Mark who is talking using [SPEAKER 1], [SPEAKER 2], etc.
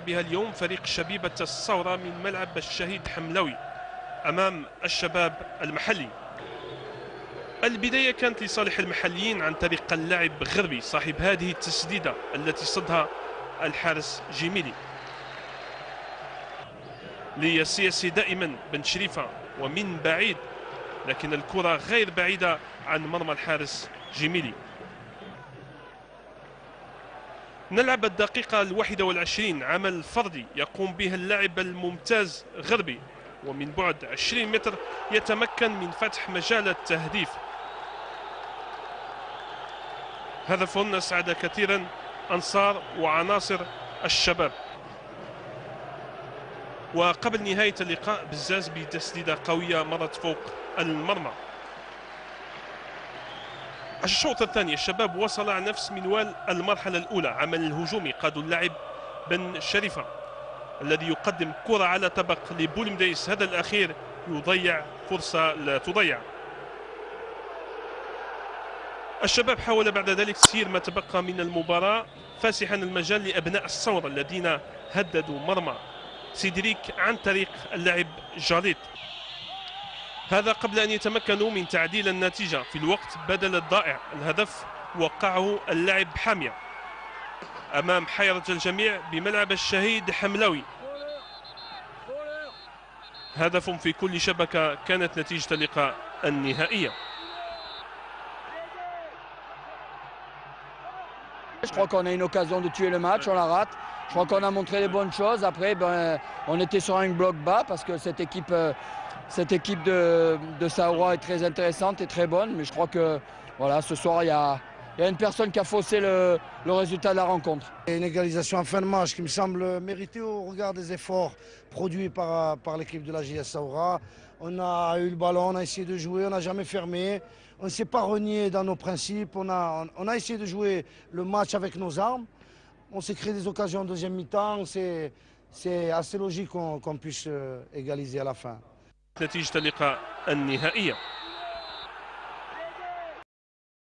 [SPEAKER 1] بها اليوم فريق شبيبة الثورة من ملعب الشهيد حملوي أمام الشباب المحلي. البداية كانت لصالح المحليين عن طريق اللاعب غربي صاحب هذه التسديدة التي صدها الحارس جيميلي. للسياسي دائما بن شريفة ومن بعيد لكن الكرة غير بعيدة عن مرمى الحارس جيميلي. نلعب الدقيقة الواحدة والعشرين عمل فردي يقوم به اللاعب الممتاز غربي ومن بعد 20 متر يتمكن من فتح مجال التهديف. هدف أسعد كثيرا أنصار وعناصر الشباب. وقبل نهاية اللقاء بزاز بتسديدة قوية مرت فوق المرمى. الشوط الثاني الشباب وصل على نفس منوال المرحلة الأولى. عمل الهجومي قاد اللاعب بن شريفة الذي يقدم كرة على طبق لبولمديس هذا الأخير يضيع فرصة لا تضيع. الشباب حاول بعد ذلك تسيير ما تبقى من المباراة فاسحا المجال لأبناء الثورة الذين هددوا مرمى. سيدريك عن طريق اللاعب جاليت هذا قبل أن يتمكنوا من تعديل النتيجة. في الوقت بدل الضائع الهدف وقعه اللاعب حامية أمام حيرة الجميع بملعب الشهيد حملاوي. هدف في كل شبكة كانت نتيجة اللقاء النهائية.
[SPEAKER 2] Je crois qu'on a une occasion de tuer le match, on la rate. Je crois qu'on a montré les bonnes choses. Après, ben, on était sur un bloc bas parce que cette équipe, euh, de, de Saoura est très intéressante et très bonne. Mais je crois que voilà, ce soir, il y a, il y a une personne qui a faussé le, résultat de la rencontre.
[SPEAKER 3] Une égalisation en fin de match qui me semble méritée au regard des efforts produits par, l'équipe de la JS Saoura. On a eu le ballon, on a essayé de jouer, on n'a jamais fermé. On ne s'est pas renié dans nos principes. On a, essayé de jouer le match avec nos armes. On s'est créé des occasions en deuxième mi-temps. C'est assez logique qu'on puisse euh, égaliser à la fin.